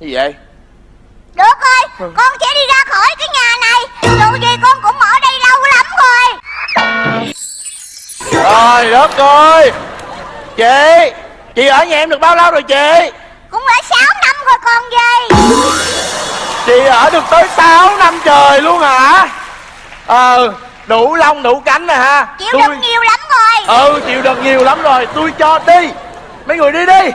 Gì vậy? Được rồi ừ. Con sẽ đi ra khỏi cái nhà này. Dù gì con cũng ở đây lâu lắm rồi. Trời đất ơi Chị Chị ở nhà em được bao lâu rồi chị? Cũng đã 6 năm rồi con gì Chị ở được tới 6 năm trời luôn hả? Ờ Đủ lông đủ cánh rồi ha. Chịu đựng nhiều lắm rồi. Ừ chịu đựng nhiều lắm rồi. Tôi cho đi. Mấy người đi đi.